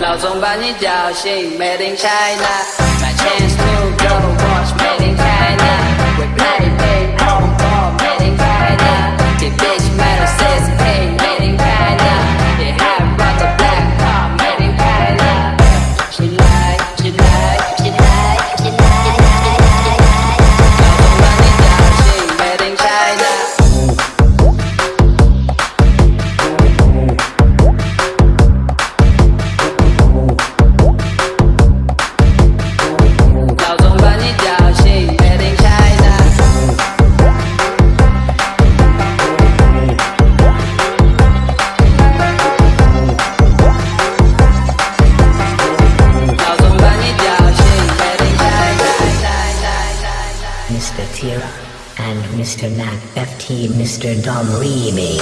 Lost on Bunny Zhao, she made in China. My chance to go to watch made in China. We play. Mr. Tira, and Mr. Nat FT, Mr. Dom Remy.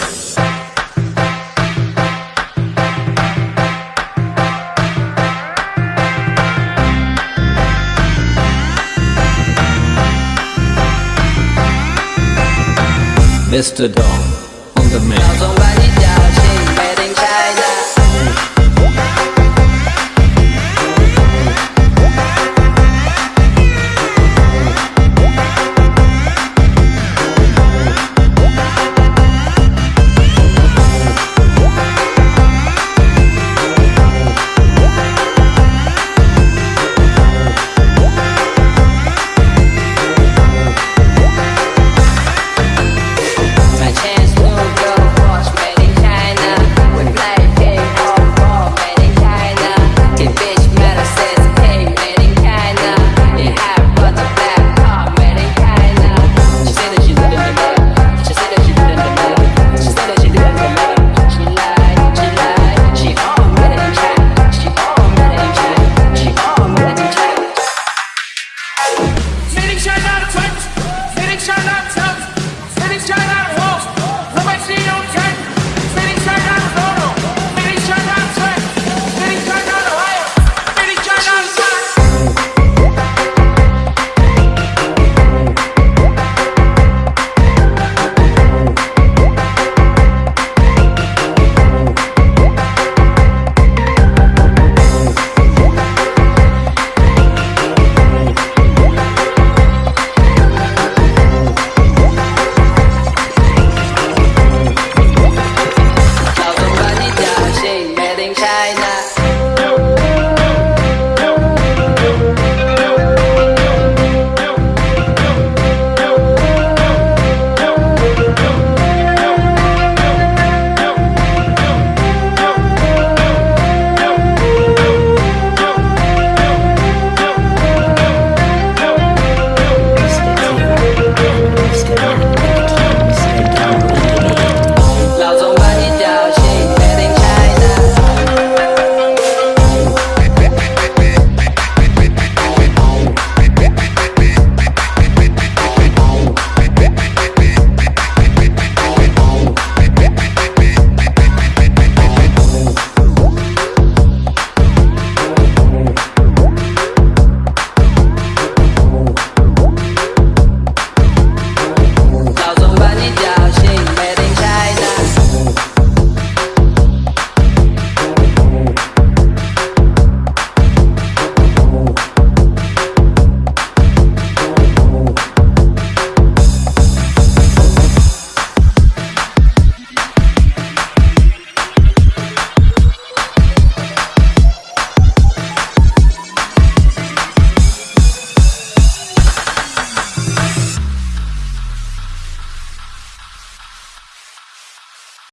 Mr. Dom on the mix.